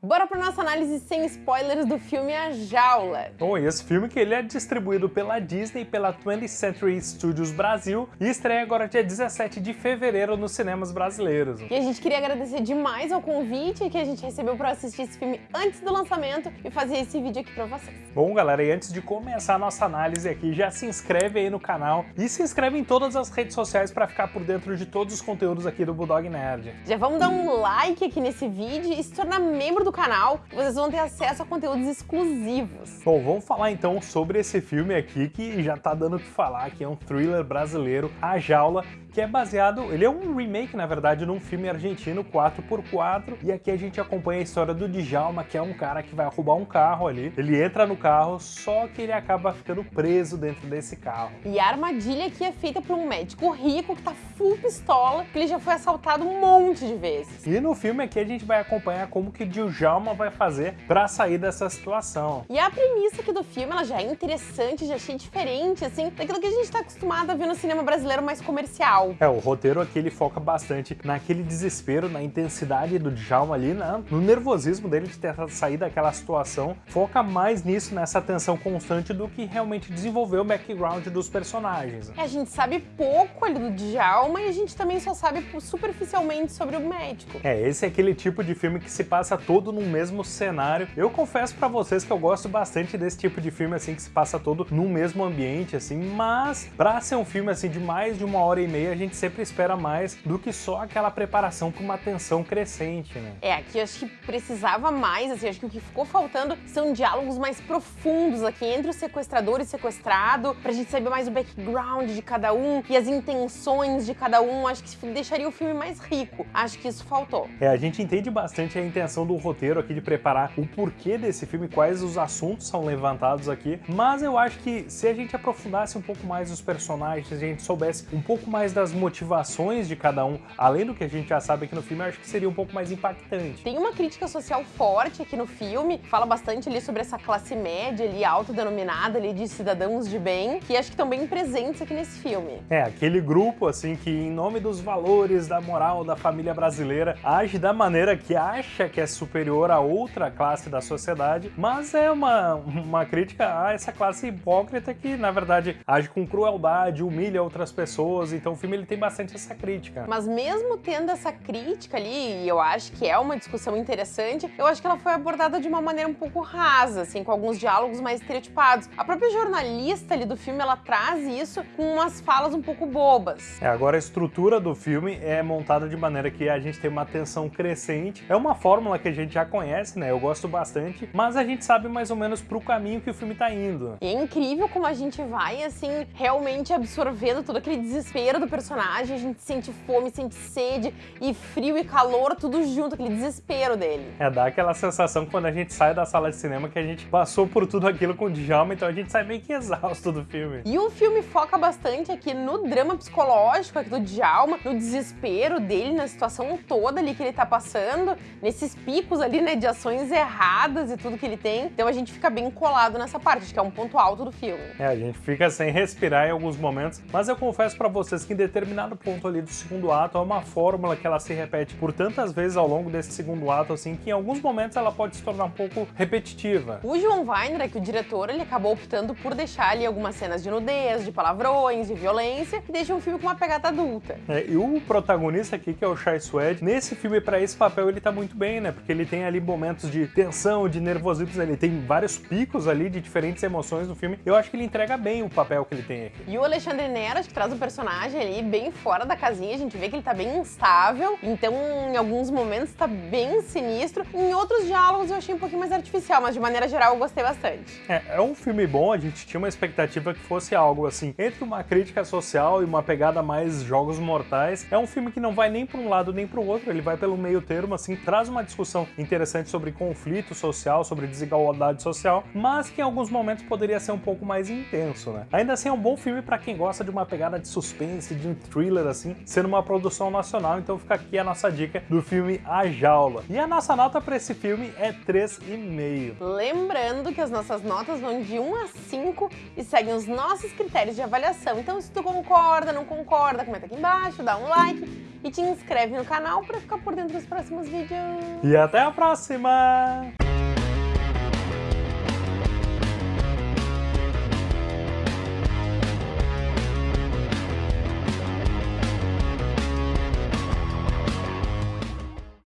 Bora para nossa análise sem spoilers do filme A Jaula. Bom, e esse filme que ele é distribuído pela Disney pela 20th Century Studios Brasil e estreia agora dia 17 de fevereiro nos cinemas brasileiros. E a gente queria agradecer demais ao convite que a gente recebeu para assistir esse filme antes do lançamento e fazer esse vídeo aqui para vocês. Bom, galera, e antes de começar a nossa análise aqui, já se inscreve aí no canal e se inscreve em todas as redes sociais para ficar por dentro de todos os conteúdos aqui do Bulldog Nerd. Já vamos dar um like aqui nesse vídeo e se tornar membro do do canal, vocês vão ter acesso a conteúdos exclusivos. Bom, vamos falar então sobre esse filme aqui que já tá dando o que falar, que é um thriller brasileiro, A Jaula, que é baseado, ele é um remake, na verdade, num filme argentino 4x4, e aqui a gente acompanha a história do Djalma, que é um cara que vai roubar um carro ali, ele entra no carro, só que ele acaba ficando preso dentro desse carro. E a armadilha aqui é feita por um médico rico que tá full pistola, que ele já foi assaltado um monte de vezes. E no filme aqui a gente vai acompanhar como que Djalma vai fazer pra sair dessa situação. E a premissa aqui do filme, ela já é interessante, já achei diferente, assim, daquilo que a gente tá acostumado a ver no cinema brasileiro mais comercial real. É, o roteiro aqui ele foca bastante naquele desespero, na intensidade do Djalma ali, né? no nervosismo dele de tentar sair daquela situação. Foca mais nisso, nessa tensão constante do que realmente desenvolver o background dos personagens. É, a gente sabe pouco ali do Djalma e a gente também só sabe superficialmente sobre o médico. É, esse é aquele tipo de filme que se passa todo no mesmo cenário. Eu confesso para vocês que eu gosto bastante desse tipo de filme assim que se passa todo no mesmo ambiente assim, mas para ser um filme assim de mais de uma hora e meia gente sempre espera mais do que só aquela preparação com uma tensão crescente, né? É, aqui acho que precisava mais, assim, acho que o que ficou faltando são diálogos mais profundos aqui entre o sequestrador e o sequestrado, pra gente saber mais o background de cada um e as intenções de cada um, acho que deixaria o filme mais rico. Acho que isso faltou. É, a gente entende bastante a intenção do roteiro aqui de preparar o porquê desse filme, quais os assuntos são levantados aqui, mas eu acho que se a gente aprofundasse um pouco mais os personagens, se a gente soubesse um pouco mais das motivações de cada um, além do que a gente já sabe aqui no filme, eu acho que seria um pouco mais impactante. Tem uma crítica social forte aqui no filme, fala bastante ali sobre essa classe média ali, autodenominada ali de cidadãos de bem, que acho que estão bem presentes aqui nesse filme. É, aquele grupo assim que em nome dos valores, da moral da família brasileira, age da maneira que acha que é superior a outra classe da sociedade, mas é uma, uma crítica a essa classe hipócrita que, na verdade, age com crueldade, humilha outras pessoas, então o filme filme ele tem bastante essa crítica. Mas mesmo tendo essa crítica ali, e eu acho que é uma discussão interessante, eu acho que ela foi abordada de uma maneira um pouco rasa, assim, com alguns diálogos mais estereotipados. A própria jornalista ali do filme, ela traz isso com umas falas um pouco bobas. É, agora a estrutura do filme é montada de maneira que a gente tem uma tensão crescente. É uma fórmula que a gente já conhece, né? Eu gosto bastante, mas a gente sabe mais ou menos pro caminho que o filme tá indo. E é incrível como a gente vai, assim, realmente absorvendo todo aquele desespero do personagem personagem, a gente sente fome, sente sede e frio e calor, tudo junto, aquele desespero dele. É, dá aquela sensação quando a gente sai da sala de cinema que a gente passou por tudo aquilo com o Djalma, então a gente sai meio que exausto do filme. E o filme foca bastante aqui no drama psicológico aqui do Djalma, no desespero dele, na situação toda ali que ele tá passando, nesses picos ali, né, de ações erradas e tudo que ele tem. Então a gente fica bem colado nessa parte, acho que é um ponto alto do filme. É, a gente fica sem respirar em alguns momentos, mas eu confesso pra vocês que em determinado ponto ali do segundo ato é uma fórmula que ela se repete por tantas vezes ao longo desse segundo ato, assim, que em alguns momentos ela pode se tornar um pouco repetitiva. O João Weiner, que o diretor, ele acabou optando por deixar ali algumas cenas de nudez, de palavrões, de violência, e deixa um filme com uma pegada adulta. É, e o protagonista aqui, que é o Shai Suede, nesse filme, para esse papel, ele tá muito bem, né? Porque ele tem ali momentos de tensão, de nervosismo, ele tem vários picos ali de diferentes emoções no filme. Eu acho que ele entrega bem o papel que ele tem aqui. E o Alexandre Neras, que traz um personagem ali bem fora da casinha, a gente vê que ele tá bem instável, então em alguns momentos tá bem sinistro. Em outros diálogos eu achei um pouquinho mais artificial, mas de maneira geral eu gostei bastante. É, é um filme bom, a gente tinha uma expectativa que fosse algo assim, entre uma crítica social e uma pegada mais jogos mortais. É um filme que não vai nem para um lado nem para o outro, ele vai pelo meio termo, assim, traz uma discussão interessante sobre conflito social, sobre desigualdade social, mas que em alguns momentos poderia ser um pouco mais intenso, né? Ainda assim é um bom filme para quem gosta de uma pegada de suspense, de um thriller assim, sendo uma produção nacional, então fica aqui a nossa dica do filme A Jaula. E a nossa nota para esse filme é 3,5. Lembrando que as nossas notas vão de 1 a 5 e seguem os nossos critérios de avaliação. Então se tu concorda, não concorda, comenta aqui embaixo, dá um like e te inscreve no canal pra ficar por dentro dos próximos vídeos. E até a próxima!